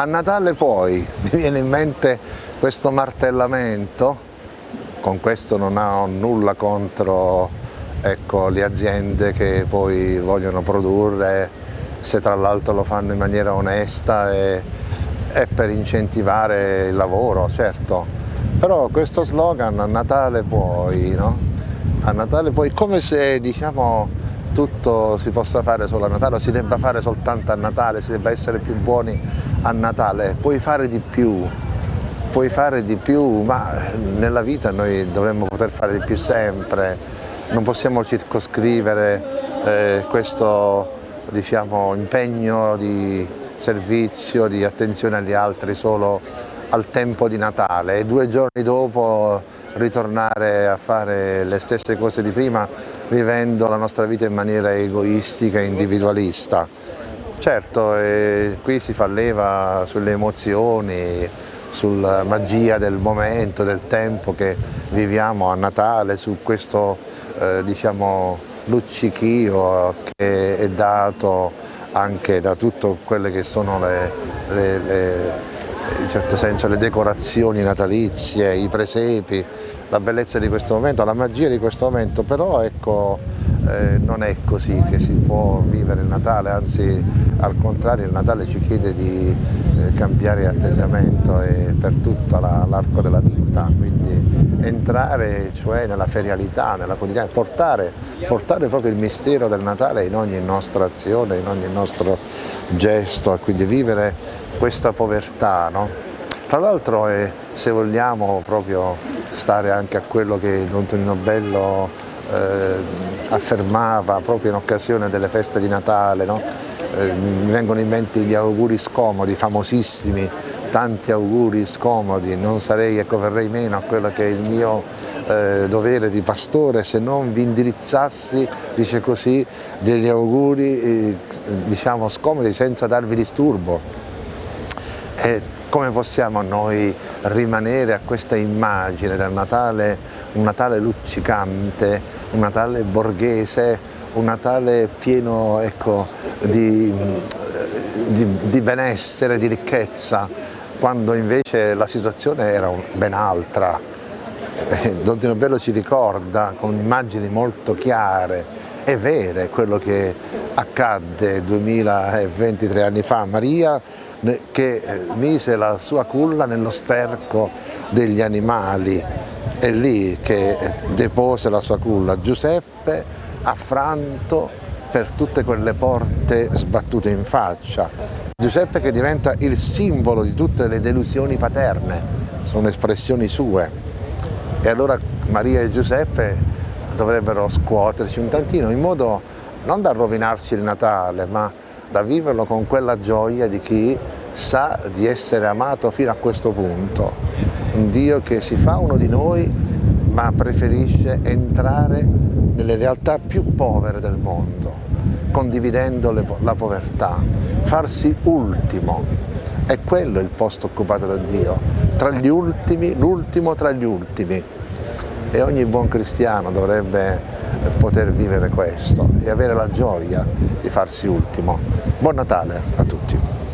A Natale poi mi viene in mente questo martellamento, con questo non ho nulla contro ecco, le aziende che poi vogliono produrre, se tra l'altro lo fanno in maniera onesta e, e per incentivare il lavoro, certo. Però questo slogan a Natale puoi, no? A Natale puoi, come se diciamo tutto si possa fare solo a Natale o si debba fare soltanto a Natale, si debba essere più buoni a Natale, puoi fare di più, puoi fare di più, ma nella vita noi dovremmo poter fare di più sempre, non possiamo circoscrivere eh, questo diciamo, impegno di servizio, di attenzione agli altri solo al tempo di Natale. E due giorni dopo ritornare a fare le stesse cose di prima vivendo la nostra vita in maniera egoistica e individualista. Certo, eh, qui si fa leva sulle emozioni, sulla magia del momento, del tempo che viviamo a Natale, su questo eh, diciamo, luccichio che è dato anche da tutte quelle che sono le, le, le in certo senso le decorazioni natalizie, i presepi, la bellezza di questo momento, la magia di questo momento, però ecco, eh, non è così che si può vivere il Natale, anzi al contrario il Natale ci chiede di cambiare atteggiamento per tutto l'arco della vita, quindi entrare cioè nella ferialità, nella quotidianità, portare, portare, proprio il mistero del Natale in ogni nostra azione, in ogni nostro gesto, quindi vivere questa povertà. No? Tra l'altro eh, se vogliamo proprio stare anche a quello che Don Tonino Bello eh, affermava proprio in occasione delle feste di Natale, no? Eh, mi vengono in mente gli auguri scomodi, famosissimi, tanti auguri scomodi, non sarei, ecco, verrei meno a quello che è il mio eh, dovere di pastore se non vi indirizzassi, dice così, degli auguri eh, diciamo scomodi senza darvi disturbo. E come possiamo noi rimanere a questa immagine del Natale, un Natale luccicante, un Natale borghese, un Natale pieno ecco, di, di, di, benessere, di ricchezza, quando invece la situazione era ben altra. Eh, Don Tino Bello ci ricorda con immagini molto chiare e vere quello che accadde 2023 anni fa. Maria che eh, mise la sua culla nello sterco degli animali, è lì che depose la sua culla. Giuseppe affranto per tutte quelle porte sbattute in faccia. Giuseppe che diventa il simbolo di tutte le delusioni paterne, sono espressioni sue. E allora Maria e Giuseppe dovrebbero scuoterci un tantino in modo non da rovinarci il Natale, ma da viverlo con quella gioia di chi sa di essere amato fino a questo punto. Un Dio che si fa uno di noi ma preferisce entrare nelle realtà più povere del mondo, condividendo le, la povertà, farsi ultimo. È quello il posto occupato da Dio, tra gli ultimi, l'ultimo tra gli ultimi. E ogni buon cristiano dovrebbe poter vivere questo e avere la gioia di farsi ultimo. Buon Natale a tutti!